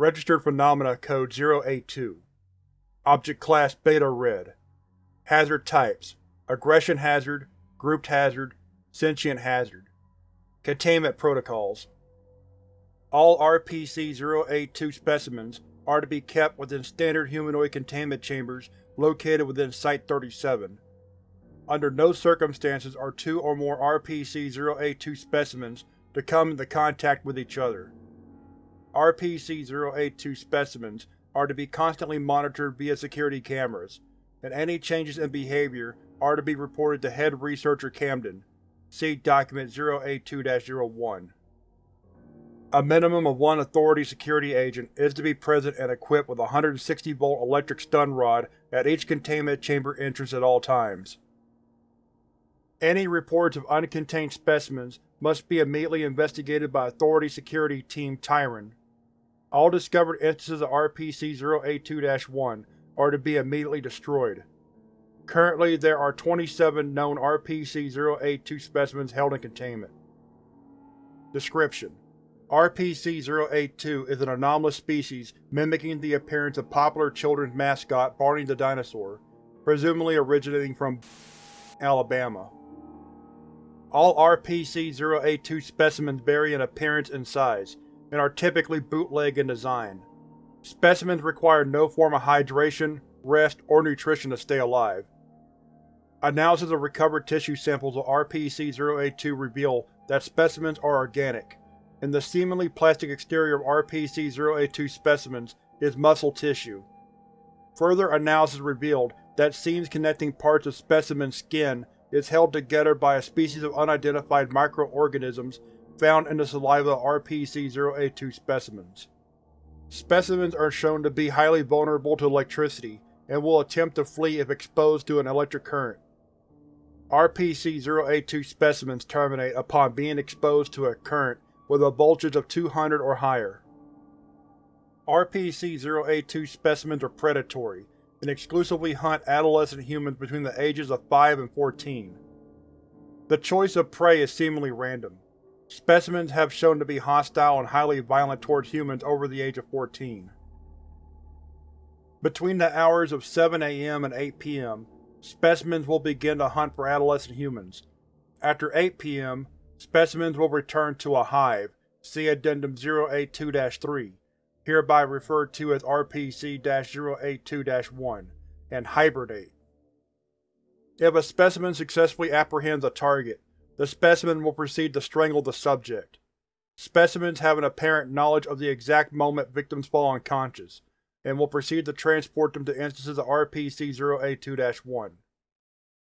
Registered Phenomena Code 082 Object Class Beta Red. Hazard Types. Aggression Hazard Grouped Hazard Sentient Hazard. Containment Protocols. All RPC-082 specimens are to be kept within standard humanoid containment chambers located within Site-37. Under no circumstances are two or more RPC-082 specimens to come into contact with each other. RPC-082 specimens are to be constantly monitored via security cameras, and any changes in behavior are to be reported to Head Researcher Camden. See Document 082-01. A minimum of one Authority security agent is to be present and equipped with a 160-volt electric stun rod at each containment chamber entrance at all times. Any reports of uncontained specimens must be immediately investigated by Authority Security Team Tyron. All discovered instances of RPC-082-1 are to be immediately destroyed. Currently, there are 27 known RPC-082 specimens held in containment. Description: RPC-082 is an anomalous species mimicking the appearance of popular children's mascot Barney the Dinosaur, presumably originating from Alabama. All RPC-082 specimens vary in appearance and size, and are typically bootleg in design. Specimens require no form of hydration, rest, or nutrition to stay alive. Analysis of recovered tissue samples of RPC-082 reveal that specimens are organic, and the seemingly plastic exterior of RPC-082 specimens is muscle tissue. Further analysis revealed that seams connecting parts of specimen skin is held together by a species of unidentified microorganisms found in the saliva of RPC-082 specimens. Specimens are shown to be highly vulnerable to electricity and will attempt to flee if exposed to an electric current. RPC-082 specimens terminate upon being exposed to a current with a voltage of 200 or higher. RPC-082 specimens are predatory and exclusively hunt adolescent humans between the ages of 5 and 14. The choice of prey is seemingly random. Specimens have shown to be hostile and highly violent towards humans over the age of 14. Between the hours of 7 am and 8 pm, specimens will begin to hunt for adolescent humans. After 8 pm, specimens will return to a hive, see Addendum 082-3, hereby referred to as RPC-082-1, and hibernate. If a specimen successfully apprehends a target, the specimen will proceed to strangle the subject. Specimens have an apparent knowledge of the exact moment victims fall unconscious, and will proceed to transport them to instances of RPC-082-1.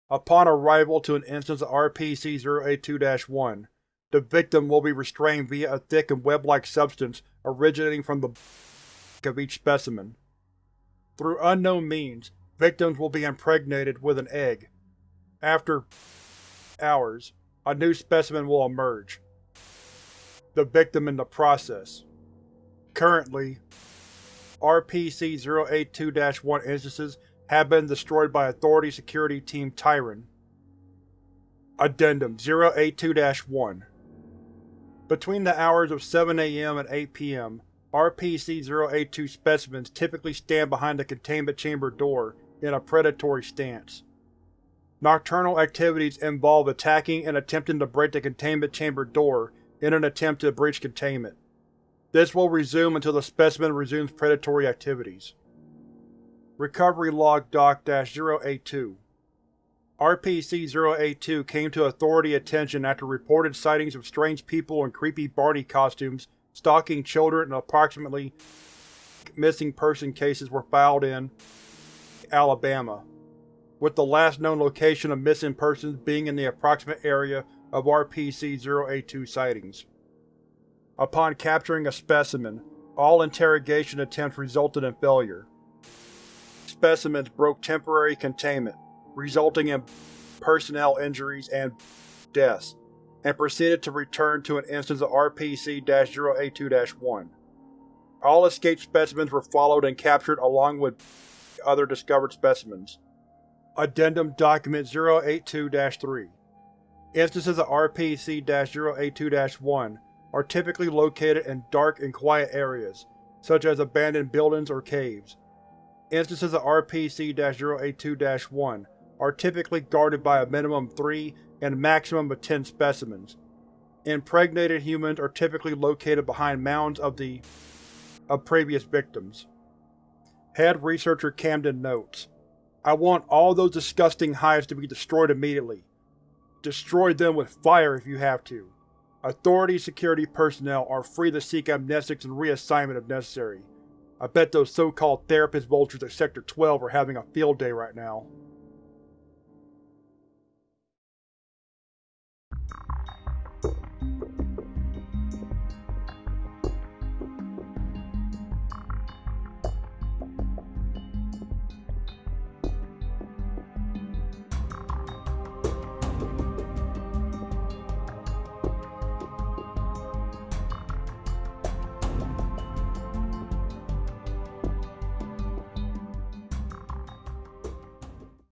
Upon arrival to an instance of RPC-082-1, the victim will be restrained via a thick and web-like substance originating from the of each specimen. Through unknown means, victims will be impregnated with an egg. After hours, a new specimen will emerge. The victim in the process. Currently, RPC-082-1 instances have been destroyed by Authority Security Team Tyron. Addendum 082-1 Between the hours of 7 am and 8 pm, RPC-082 specimens typically stand behind the containment chamber door in a predatory stance. Nocturnal activities involve attacking and attempting to break the containment chamber door in an attempt to breach containment. This will resume until the specimen resumes predatory activities. Recovery Log Doc-082 RPC-082 came to Authority attention after reported sightings of strange people in creepy Barney costumes stalking children and approximately missing person cases were filed in Alabama, with the last known location of missing persons being in the approximate area of RPC-082 sightings. Upon capturing a specimen, all interrogation attempts resulted in failure. Specimens broke temporary containment, resulting in personnel injuries and deaths, and proceeded to return to an instance of RPC-082-1. All escaped specimens were followed and captured along with other discovered specimens. Addendum Document 082-3 Instances of RPC-082-1 are typically located in dark and quiet areas, such as abandoned buildings or caves. Instances of RPC-082-1 are typically guarded by a minimum of 3 and maximum of 10 specimens. Impregnated humans are typically located behind mounds of the of previous victims. Head Researcher Camden notes, I want all those disgusting hives to be destroyed immediately. Destroy them with fire if you have to. Authority security personnel are free to seek amnestics and reassignment if necessary. I bet those so-called therapist vultures at Sector 12 are having a field day right now.